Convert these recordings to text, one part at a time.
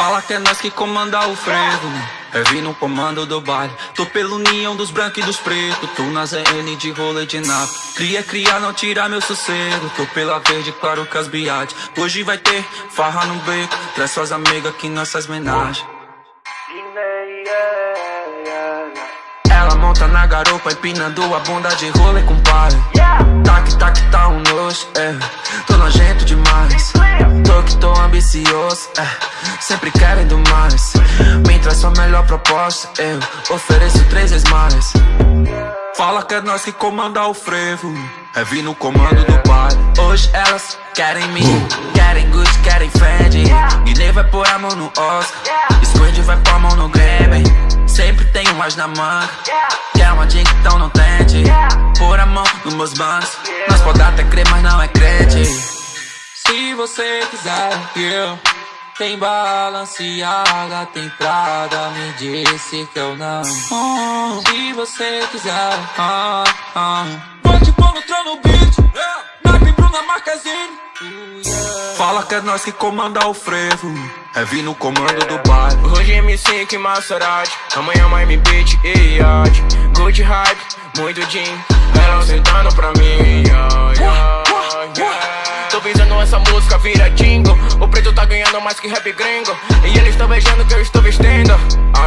Fala que é nós que comanda o frevo É vir no comando do baile. Tô pelo união dos brancos e dos pretos Tô na ZN de rolê de nave. Cria, cria, não tira meu sossego Tô pela verde, claro que as biades. Hoje vai ter farra no beco Traz suas amigas que nós faz menagem Ela monta na garupa, empinando a bunda de rolê com pai Tac, tac, tá um nojo, é ambicioso, é sempre querendo mais. Me traz sua melhor proposta, eu ofereço três vezes mais. Fala que é nós que comanda o frevo. É vir no comando do pai. Hoje elas querem me Querem Gucci, querem Fendi. Guiné vai pôr a mão no Oscar. Squid vai pôr a mão no Grêmio. Sempre tenho mais na manga. Quer uma dica, então não tente. Pôr a mão nos meus bancos Nós pode até crer, mas não é crente Se você quiser, eu tem balanceada, tem Prada, me disse que eu não oh, Se você quiser ah, ah. Pode pôr no trono beat yeah. Nike Bruna Marquezine. Fala que é nós que comanda o frevo. É vir no comando do bairro Hoje MC que Maserati. Amanhã Miami Beach e Yacht Good hype, muito jean Ela sentando pra mim yeah, yeah, yeah. Tô visando essa música vira jingle. O preto tá ganhando mais que rap gringo. E eles estão beijando que eu estou vestindo.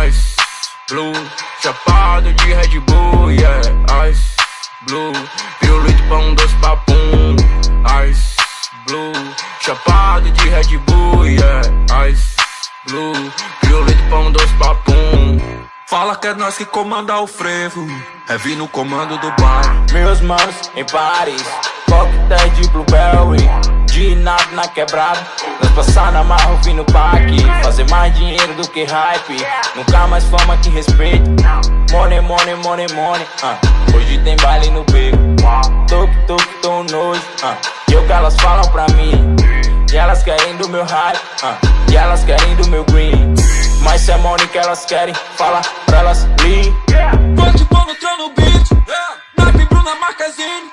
Ice Blue Chapado de Red Bull, yeah. Ice Blue Pirulito pão doce papum. Ice Blue Chapado de Red Bull, yeah. Ice Blue Pirulito pão doce papum. Fala que é nós que comanda o frevo. É vir no comando do bar. Meus manos em Paris. Coquetéis na quebrada. Nós passar na marra no parque. Fazer mais dinheiro do que hype. Nunca mais fama que respeito. Money, money, money, money uh. Hoje tem baile no beco. Toque, toque, tô nojo uh. E o que elas falam pra mim? E elas querem do meu hype uh. E elas querem do meu green. Mas se é money que elas querem Fala pra elas lean Pode pôr no trono beat. Yeah. Nike Bruna Marquezine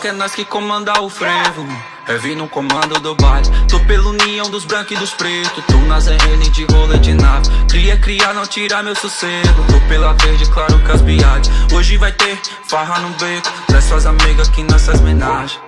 Que é nós que comanda o frevo É vir no comando do baile. Tô pelo união dos brancos e dos pretos Tô na ZN de rolê de nave. Cria, cria, não tira meu sossego. Tô pela verde, claro que as biades Hoje vai ter farra no beco. Traz suas amigas que nós faz menagem